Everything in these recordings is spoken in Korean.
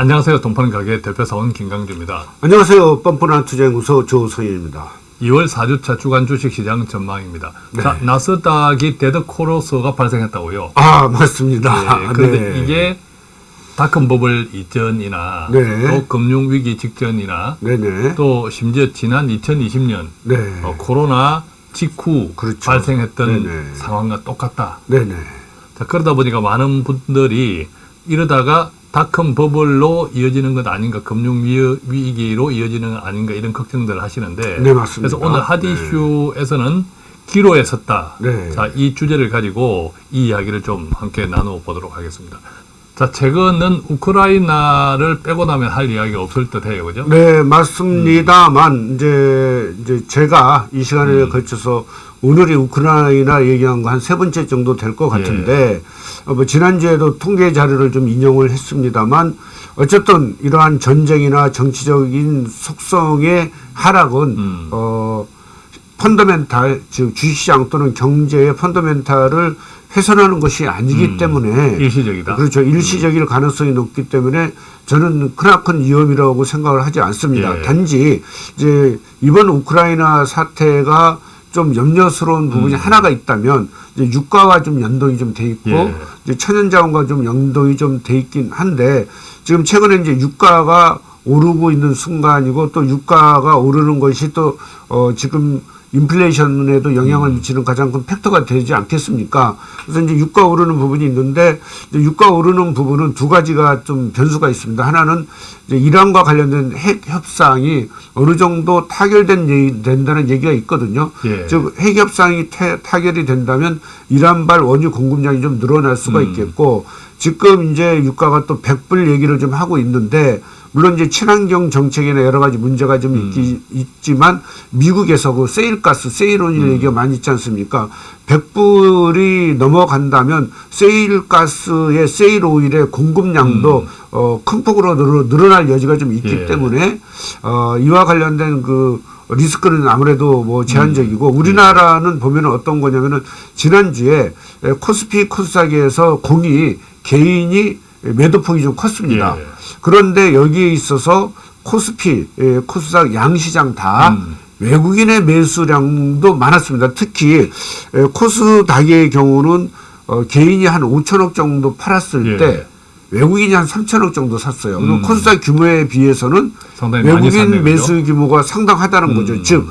안녕하세요. 동판 가게 대표사원 김강주입니다. 안녕하세요. 뻔뻔한 투자연구소 조성현입니다. 2월 4주차 주간 주식시장 전망입니다. 네. 자, 나스닥이 dead cross가 발생했다고요. 아 맞습니다. 예, 그런데 네. 이게 닷컴 버블 이전이나 네. 또 금융 위기 직전이나 네네. 또 심지어 지난 2020년 네. 어, 코로나 직후 그렇죠. 발생했던 네네. 상황과 똑같다. 네네. 자, 그러다 보니까 많은 분들이 이러다가 닷컴 버블로 이어지는 것 아닌가, 금융 위- 위기로 이어지는 것 아닌가 이런 걱정들을 하시는데 네, 맞습니다. 그래서 오늘 핫 네. 이슈에서는 기로에 섰다. 네. 자, 이 주제를 가지고 이 이야기를 좀 함께 나누어 보도록 하겠습니다. 자, 최근은 우크라이나를 빼고 나면 할 이야기가 없을 듯 해요. 그죠? 네 맞습니다만 이제 이제 제가 이 시간에 음. 걸쳐서 오늘이 우크라이나 얘기한 거 한 세 번째 정도 될 것 같은데 예. 어, 뭐 지난주에도 통계 자료를 좀 인용을 했습니다만 어쨌든 이러한 전쟁이나 정치적인 속성의 하락은 음. 어 펀더멘탈 즉 주식시장 또는 경제의 펀더멘탈을 훼손하는 것이 아니기 음. 때문에 일시적이다. 그렇죠. 일시적일 가능성이 높기 때문에 저는 크나큰 위험이라고 생각을 하지 않습니다. 예. 단지 이제 이번 우크라이나 사태가 좀 염려스러운 부분이 하나가 있다면 이제 유가와 좀 연동이 좀 돼 있고 예. 이제 천연자원과 좀 연동이 좀 돼 있긴 한데 지금 최근에 이제 유가가 오르고 있는 순간이고 또 유가가 오르는 것이 또 어 지금 인플레이션에도 영향을 미치는 가장 큰 팩터가 되지 않겠습니까? 그래서 이제 유가 오르는 부분이 있는데 유가 오르는 부분은 두 가지가 좀 변수가 있습니다. 하나는 이제 이란과 관련된 핵 협상이 어느 정도 타결된 얘기- 된다는 얘기가 있거든요. 예. 즉핵 협상이 태- 타결이 된다면 이란발 원유 공급량이 좀 늘어날 수가 음. 있겠고 지금 이제 유가가 또 100불 얘기를 좀 하고 있는데 물론 이제 친환경 정책이나 여러 가지 문제가 좀 있기, 있지만 미국에서 그 세일가스, 세일온일 얘기가 많이 있지 않습니까? 100불이 넘어간다면 세일가스의 세일오일의 공급량도 어, 큰 폭으로 늘어, 늘어날 여지가 좀 있기 예. 때문에 어, 이와 관련된 그 리스크는 아무래도 뭐 제한적이고 우리나라는 보면은 어떤 거냐면은 지난주에 에, 코스피 코스닥에서 공이 개인이 매도폭이 좀 컸습니다. 예. 그런데 여기에 있어서 코스피, 에, 코스닥 양시장 다 음. 외국인의 매수량도 많았습니다. 특히 에, 코스닥의 경우는 어, 개인이 한 5천억 정도 팔았을 예. 때 외국인이 한 3천억 정도 샀어요. 음. 코스닥 규모에 비해서는 외국인 매수 규모가 상당하다는 음. 거죠. 즉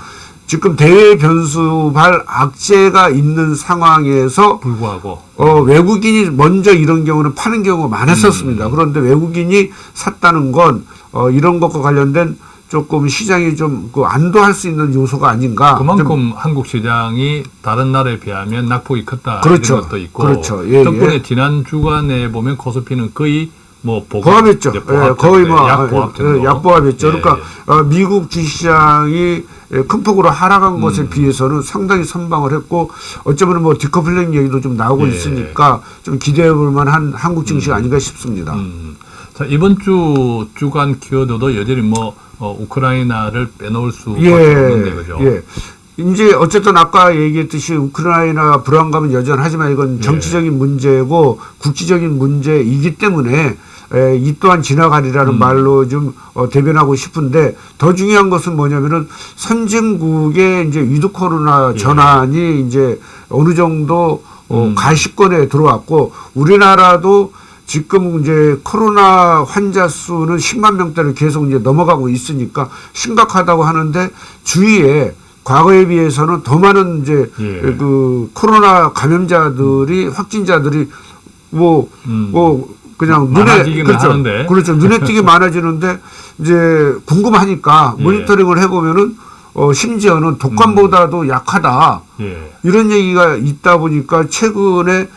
지금 대외 변수발 악재가 있는 상황에서 불구하고 어, 외국인이 먼저 이런 경우는 파는 경우가 많았었습니다. 음. 그런데 외국인이 샀다는 건 어, 이런 것과 관련된 조금 시장이 좀 그 안도할 수 있는 요소가 아닌가. 좀 그만큼 한국 시장이 다른 나라에 비하면 낙폭이 컸다 그렇죠. 이런 것도 있고 그렇죠. 예, 덕분에 예. 지난 주간에 보면 코스피는 거의 뭐 보합, 보합했죠. 이제 예, 보합 거의 정도, 뭐약 아, 보합 예, 정도. 약보합했죠. 예, 그러니까 예. 어, 미국 주식시장이 예, 큰 폭으로 하락한 것에 음. 비해서는 상당히 선방을 했고 어쩌면 뭐 디커플링 얘기도 좀 나오고 예. 있으니까 좀 기대해 볼 만한 한국 증시가 아닌가 싶습니다. 음. 자 이번 주 주간 키워드도 여전히 뭐 어, 우크라이나를 빼놓을 수밖에 없는데 그죠? 예. 이제 어쨌든 아까 얘기했듯이 우크라이나 불안감은 여전하지만 이건 예. 정치적인 문제고 국지적인 문제이기 때문에 에, 이 또한 지나가리라는 음. 말로 좀 어, 대변하고 싶은데 더 중요한 것은 뭐냐면은 선진국의 이제 with 코로나 예. 전환이 이제 어느 정도 어, 음. 가시권에 들어왔고 우리나라도 지금 이제 코로나 환자 수는 10만 명대를 계속 이제 넘어가고 있으니까 심각하다고 하는데 주위에 과거에 비해서는 더 많은 이제 예. 그 코로나 감염자들이 확진자들이 뭐뭐 음. 그냥 마- 눈에 그렇죠 하는데. 그렇죠 눈에 띄게 많아지는데 이제 궁금하니까 예. 모니터링을 해보면은 어 심지어는 독감보다도 약하다. 예. 이런 얘기가 있다 보니까 최근에 에,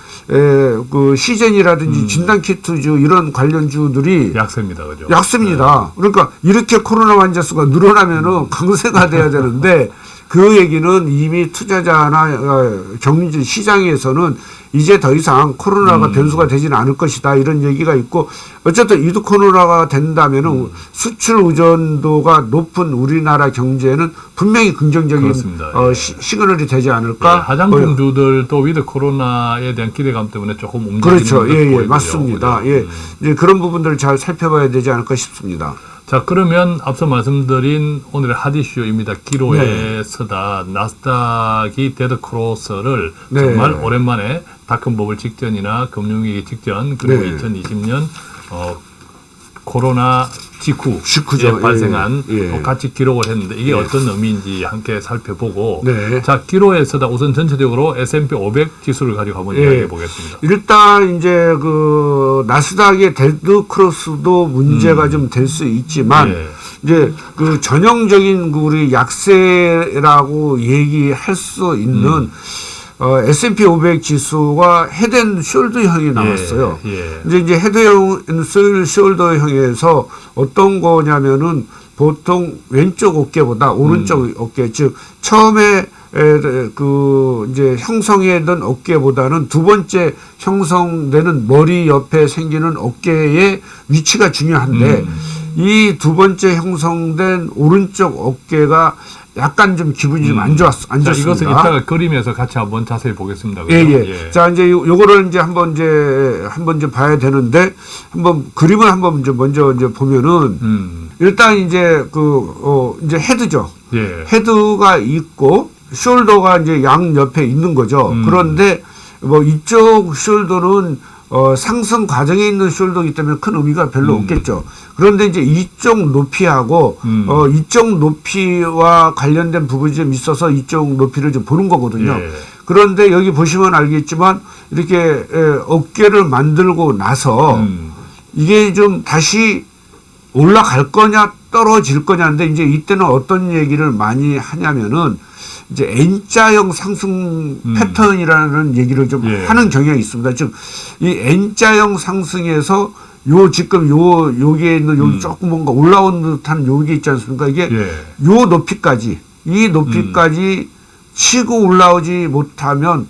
그 시젠이라든지 진단키트주 이런 관련주들이 약세입니다, 그죠? 약습니다. 그러니까 이렇게 코로나 환자 수가 늘어나면은 강세가 돼야 되는데 그 얘기는 이미 투자자나 어, 경제 시장에서는 이제 더 이상 코로나가 음. 변수가 되지는 않을 것이다 이런 얘기가 있고 어쨌든 with 코로나가 된다면은 음. 수출 의존도가 높은 우리나라 경제는 분명히 긍정적인 그렇습니다. 어, 예. 시, 시그널이 되지 예, 않을까? 화장품주들도 with 코로나에 대한 기대감 때문에 조금 움직이는 그렇죠. 듯 예, 예, 보이고요. 맞습니다. 예. 음. 이제 그런 부분들을 잘 살펴봐야 되지 않을까 싶습니다. 자 그러면 앞서 말씀드린 오늘의 hot issue입니다. 기로에 네. 서다 나스닥이 dead cross를 네. 정말 오랜만에 닷컴 버블 직전이나 금융위기 직전 그리고 네. 2020년 어, 코로나 직후 직후죠. 에 발생한 예, 예. 어, 같이 기록을 했는데 이게 예. 어떤 의미인지 함께 살펴보고 네. 자 기로에서다 우선 전체적으로 S&P 500 지수를 가지고 한번 예. 이야기해 보겠습니다. 일단 이제 그 나스닥의 dead cross도 문제가 좀될 수 있지만 예. 이제 그 전형적인 그 우리 약세라고 얘기할 수 있는 음. 어, S&P 500 지수가 헤드앤 숄더형이 나왔어요. 예. 예. 이제 이제 헤드형 숄더형에서 어떤 거냐면은 보통 왼쪽 어깨보다 오른쪽 음. 어깨 즉 처음에 에, 그 이제 형성되던 어깨보다는 두 번째 형성되는 머리 옆에 생기는 어깨의 위치가 중요한데 음. 이 두 번째 형성된 오른쪽 어깨가 약간 좀 기분이 좀 안 좋았 안 음. 자, 좋습니다. 이것은 이따가 그림에서 같이 한번 자세히 보겠습니다. 예, 그죠? 예. 자, 이제 요- 요거를 이제 한번 이제 한번 이제 봐야 되는데 한번 그림을 한번 이제 먼저 이제 보면은 음, 일단 이제 그, 어, 이제 헤드죠. 예. 헤드가 있고 숄더가 이제 양 옆에 있는 거죠. 음. 그런데 뭐 이쪽 숄더는 어, 상승 과정에 있는 숄더이기 때문에 큰 의미가 별로 음. 없겠죠. 그런데 이제 이쪽 높이하고 음. 어, 이쪽 높이와 관련된 부분이 좀 있어서 이쪽 높이를 좀 보는 거거든요. 예. 그런데 여기 보시면 알겠지만 이렇게 에, 어깨를 만들고 나서 음, 이게 좀 다시 올라갈 거냐 떨어질 거냐인데 이제 이때는 어떤 얘기를 많이 하냐면은 이제 N자형 상승 음. 패턴이라는 얘기를 좀 예. 하는 경향이 있습니다. 즉 이 N자형 상승에서 요 지금 요 여기에 있는 여기 음. 조금 뭔가 올라온 듯한 여기 있지 않습니까? 이게 예. 요 높이까지 이 높이까지 치고 올라오지 못하면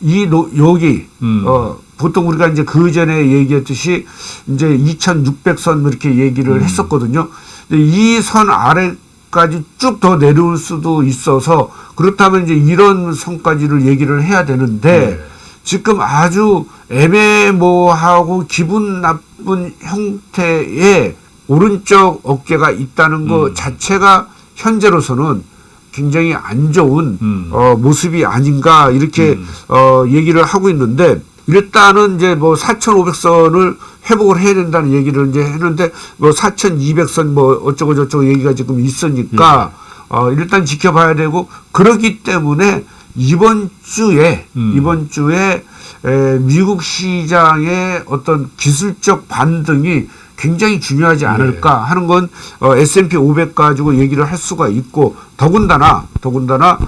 이 노, 여기 음. 어 보통 우리가 이제 그 전에 얘기했듯이 이제 2,600선 이렇게 얘기를 음. 했었거든요. 이선 아래까지 쭉 더 내려올 수도 있어서 그렇다면 이제 이런 선까지를 얘기를 해야 되는데 네. 지금 아주 애매모호하고 기분 나쁜 형태의 오른쪽 어깨가 있다는 것 음. 자체가 현재로서는 굉장히 안 좋은 음. 어, 모습이 아닌가 이렇게 음. 어, 얘기를 하고 있는데 일단은 이제 뭐 4,500선을 회복을 해야 된다는 얘기를 이제 했는데 뭐 4,200선 뭐 어쩌고 저쩌고 얘기가 지금 있으니까 예. 어, 일단 지켜봐야 되고 그렇기 때문에 이번 주에 음. 이번 주에 에, 미국 시장의 어떤 기술적 반등이 굉장히 중요하지 네. 않을까 하는 건 어, S&P 500 가지고 얘기를 할 수가 있고 더군다나 더군다나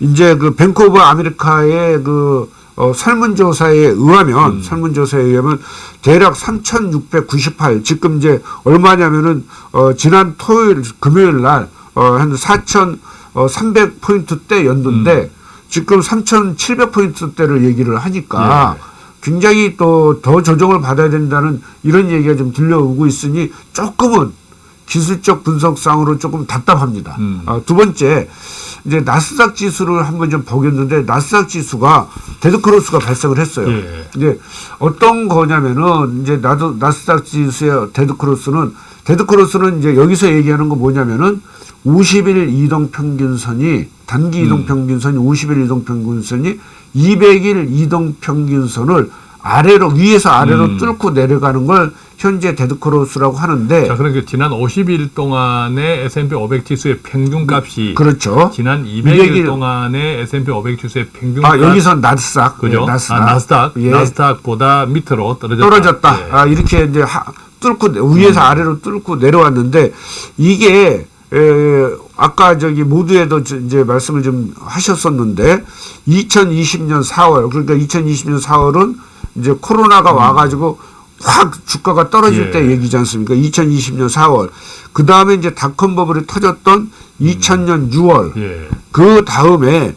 이제 그 뱅크 오브 아메리카의 그 어, 설문조사에 의하면 음. 설문조사에 의하면 대략 3,698 지금 이제 얼마냐면은 어, 지난 토요일 금요일 날 어, 한 4,300 포인트대였는데 음. 지금 3,700 포인트대를 얘기를 하니까 예. 굉장히 또 더 조정을 받아야 된다는 이런 얘기가 좀 들려오고 있으니 조금은 기술적 분석상으로 조금 답답합니다. 음. 아, 두 번째 이제 나스닥 지수를 한번 좀 보겠는데 나스닥 지수가 dead cross가 발생을 했어요. 예. 이제 어떤 거냐면은 이제 나도 나스닥 지수의 데드크로스는 데드크로스는 이제 여기서 얘기하는 거 뭐냐면은 50일 이동 평균선이 단기 이동 음. 평균선이 50일 이동 평균선이 200일 이동 평균선을 아래로 위에서 아래로 음. 뚫고 내려가는 걸 현재 dead cross라고 하는데 자, 그러니까 지난 50일 동안의 S&P 500 지수의 평균값이 그렇죠. 지난 200일 200일 동안의 S&P 500 지수의 평균값 아 여기서 나스닥 그죠? 예, 나스닥 아, 나스닥 예. 나스닥보다 밑으로 떨어졌다. 떨어졌다. 예. 아, 이렇게 이제 하, 뚫고 위에서 아래로 뚫고 내려왔는데 이게 에, 아까 저기 모두에도 저- 이제 말씀을 좀 하셨었는데 2020년 4월 그러니까 2020년 4월은 이제 코로나가 와가지고 확 주가가 떨어질 예. 때 얘기지 않습니까? 2020년 4월. 그 다음에 이제 닷컴 버블이 터졌던 2000년 6월. 예. 그 다음에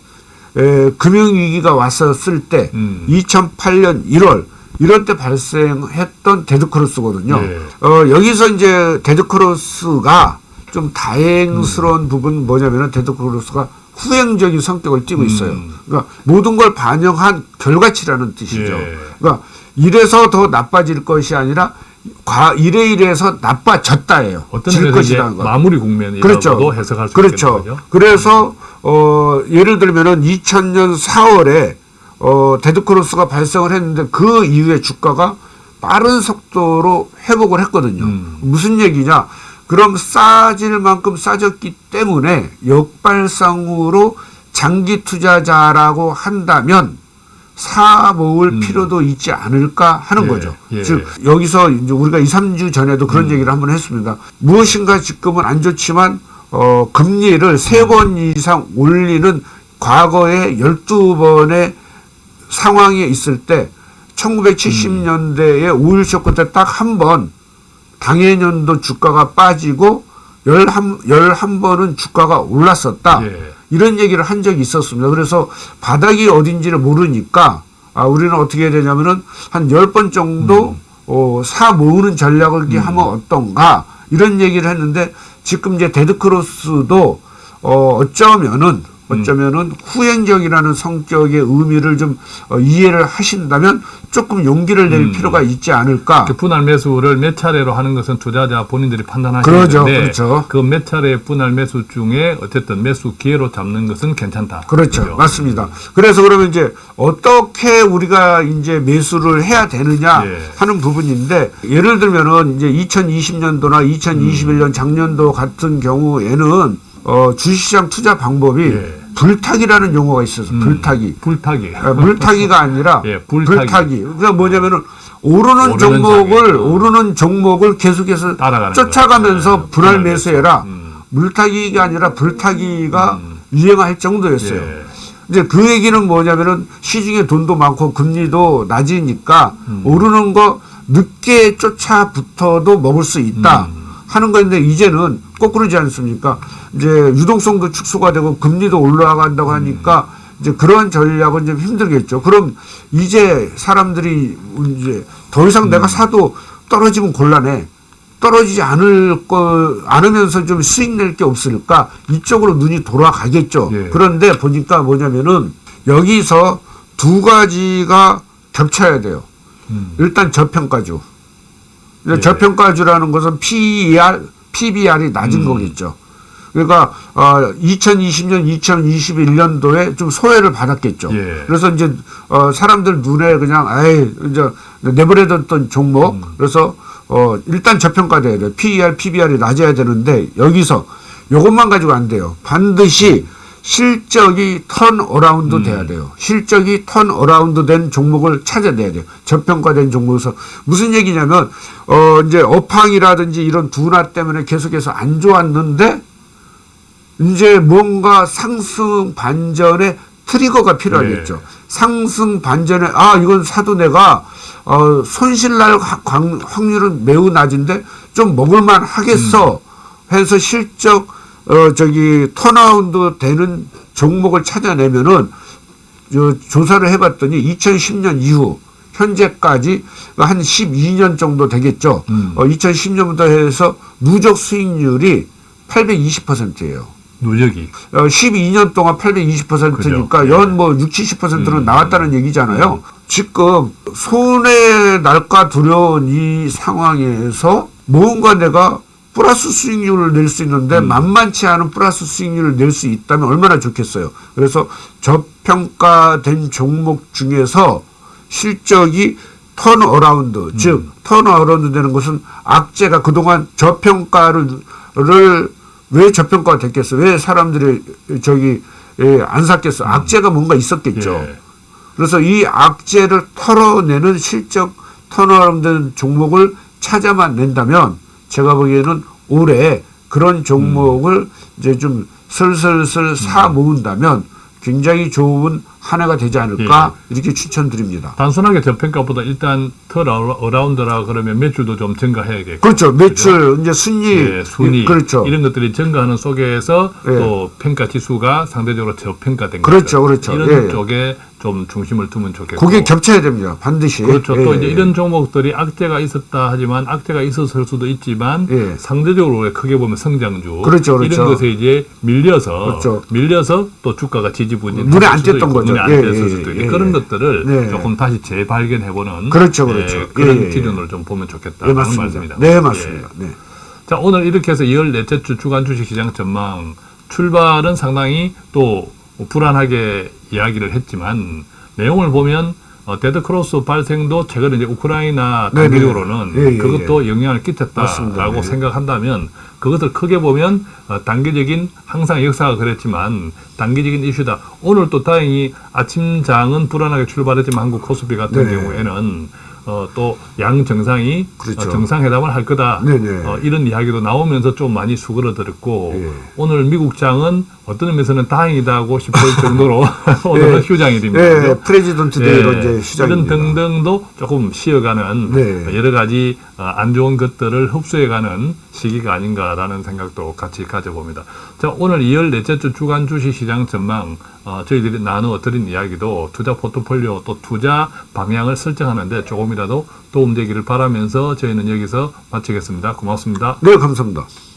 에, 금융위기가 왔었을 때 음. 2008년 1월 이런 때 발생했던 dead cross거든요. 예. 어, 여기서 이제 dead cross가 좀 음. 다행스러운 부분 뭐냐면은 dead cross가 후행적인 성격을 띠고 있어요. 음. 그러니까 모든 걸 반영한 결과치라는 뜻이죠. 예. 그러니까 이래서 더 나빠질 것이 아니라 과 이래 이래서 나빠졌다예요. 어떤 질 것이라는 거. 마무리 국면이라고도 그렇죠. 해석할 수 그렇죠. 있겠는 거죠. 그래서 어 예를 들면은 2000년 4월에 어 dead cross가 발생을 했는데 그 이후에 주가가 빠른 속도로 회복을 했거든요. 음. 무슨 얘기냐? 그럼 싸질 만큼 싸졌기 때문에 역발상으로 장기 투자자라고 한다면 사 모을 필요도 있지 않을까 하는 음. 예, 거죠. 예. 즉 여기서 이제 우리가 2, 3주 전에도 그런 음. 얘기를 한번 했습니다. 무엇인가 지금은 안 좋지만 어 금리를 세 번 이상 올리는 과거에 12번의 상황이 있을 때 1970년대에 오일 쇼크 때 딱 한 번 당해년도 주가가 빠지고 11, 11번은 주가가 올랐었다. 예. 이런 얘기를 한 적이 있었습니다. 그래서 바닥이 어딘지를 모르니까 아, 우리는 어떻게 해야 되냐면은 한 10번 정도 어, 사 모으는 전략을 이렇게 하면 어떤가 이런 얘기를 했는데 지금 이제 데드크로스도 어, 어쩌면은 어쩌면은 후행적이라는 성격의 의미를 좀 어, 이해를 하신다면 조금 용기를 낼 음. 필요가 있지 않을까. 그 분할 매수를 몇 차례로 하는 것은 투자자 본인들이 판단하시는 그러죠. 건데 그렇죠. 그 몇 차례 분할 매수 중에 어쨌든 매수 기회로 잡는 것은 괜찮다. 그렇죠. 그죠? 맞습니다. 그래서 그러면 이제 어떻게 우리가 이제 매수를 해야 되느냐 예. 하는 부분인데 예를 들면은 이제 2020년도나 2021년 작년도 같은 경우에는 어, 주식시장 투자 방법이 예. 불타기라는 용어가 있어서 음, 불타기. 불타기. 아, 물타기가 아니라 예, 불타기. 불타기. 그러니까 뭐냐면은 오르는 오르는 종목을 장에. 오르는 종목을 계속해서 쫓아가면서. 예, 분할 분할 매수해라. 음. 물타기가 아니라 불타기가 유행할 정도였어요. 예. 이제 그 얘기는 뭐냐면은 시중에 돈도 많고 금리도 낮으니까 음. 오르는 거 늦게 쫓아붙어도 먹을 수 있다 음. 하는 건데 이제는 거꾸로지 않습니까? 이제 유동성도 축소가 되고 금리도 올라간다고 하니까 이제 그런 전략은 좀 힘들겠죠. 그럼 이제 사람들이 이제 더 이상 음. 내가 사도 떨어지면 곤란해. 떨어지지 않을 거 않으면서 좀 수익 낼 게 없을까 이쪽으로 눈이 돌아가겠죠. 예. 그런데 보니까 뭐냐면은 여기서 두 가지가 겹쳐야 돼요. 음. 일단 저평가주. 예. 저평가주라는 것은 PER, PBR이 낮은 음. 거겠죠. 그러니까 어 2020년, 2021년도에 좀 소외를 받았겠죠. 예. 그래서 이제 어 사람들 눈에 그냥 에이 이제 내버려뒀던 종목. 음. 그래서 어 일단 저평가돼야 돼요. PER, PBR이 낮아야 되는데 여기서 요것만 가지고 안 돼요. 반드시 실적이 turnaround 음. 돼야 돼요. 실적이 turnaround 된 종목을 찾아내야 돼요. 저평가된 종목에서 무슨 얘기냐면 어 이제 업황이라든지 이런 둔화 때문에 계속해서 안 좋았는데 이제 뭔가 상승 반전의 trigger가 필요하겠죠. 네. 상승 반전에 아 이건 사도 내가 어 손실 날 확률은 매우 낮은데 좀 먹을만 하겠어 해서 실적 어 저기 턴아운드 되는 종목을 찾아내면은 저 조사를 해봤더니 2010년 이후 현재까지 한 12년 정도 되겠죠. 음. 어, 2010년부터 해서 누적 수익률이 820%예요. 누적이. 어, 12년 동안 820%니까 그죠. 예. 연뭐 6, 70%는 음. 나왔다는 얘기잖아요. 지금 손해 날까 두려운 이 상황에서 뭔가 내가 플러스 수익률을 낼 수 있는데 음. 만만치 않은 플러스 수익률을 낼 수 있다면 얼마나 좋겠어요. 그래서 저평가된 종목 중에서 실적이 turnaround, 즉, turnaround 되는 것은 악재가 그동안 저평가를, 를왜 저평가가 됐겠어? 왜 사람들이 저기, 예, 안 샀겠어? 악재가 뭔가 있었겠죠. 예. 그래서 이 악재를 털어내는 실적 turnaround 종목을 찾아만 낸다면 제가 보기에는 올해 그런 종목을 이제 좀 슬슬슬 사 모은다면 굉장히 좋은 한 해가 되지 않을까 이렇게 추천드립니다. 단순하게 저평가보다 일단 turnaround라 그러면 매출도 좀 증가해야겠고 그렇죠. 매출 이제 순익 예, 순익 그렇죠. 이런 것들이 증가하는 속에서 예. 또 평가 지수가 상대적으로 저평가된 그렇죠, 것들. 그렇죠. 이런 예, 예. 쪽에 좀 중심을 두면 좋겠고 그게 겹쳐야 됩니다. 반드시. 그렇죠. 예, 또 이제 예. 이런 종목들이 악재가 있었다 하지만 악재가 있었을 수도 있지만 예. 상대적으로 크게 보면 성장주 그렇죠, 그렇죠. 이런 것에 이제 밀려서 그렇죠. 밀려서 또 주가가 지지 부진 눈에 안 수도 띄었던 거죠. 눈에 안 예, 띄었을 예, 수도 있고 예, 그런 예. 것들을 네. 조금 다시 재발견해 보는 그렇죠, 그렇죠. 그런 예, 예. 기준으로 좀 보면 네, 좋겠다는 맞습니다. 말씀입니다. 네, 예. 맞습니다. 네. 자, 오늘 이렇게 해서 14째 주 주간 주식 시장 전망 출발은 상당히 또 불안하게 이야기를 했지만 내용을 보면 어, dead cross 발생도 최근에 이제 우크라이나 네네. 단계적으로는 예, 예, 그것도 영향을. 끼쳤다라고 네. 생각한다면 그것을 크게 보면 어, 단기적인 항상 역사가 그랬지만 단기적인 이슈다. 오늘 또 다행히 아침장은 불안하게 출발했지만 한국 코스피 같은 네. 경우에는 어, 또 양 정상이 그렇죠. 어, 정상회담을 할 거다. 네네. 어, 이런 이야기도 나오면서 좀 많이 수그러들었고 예. 오늘 미국장은 어떤 의미에서는 다행이다 하고 싶을 정도로 오늘은 예. 휴장이 됩니다. 예, 그죠? President Day로 이제 이런 시작입니다. 등등도 조금 쉬어가는 네. 여러 가지 어, 안 좋은 것들을 흡수해가는 시기가 아닌가라는 생각도 같이 가져봅니다. 자, 오늘 2월 넷째 주 주간 주식 시장 전망 어, 저희들이 나누어 드린 이야기도 투자 포트폴리오 또 투자 방향을 설정하는데 조금이라도 도움되기를 바라면서 저희는 여기서 마치겠습니다. 고맙습니다. 네, 감사합니다.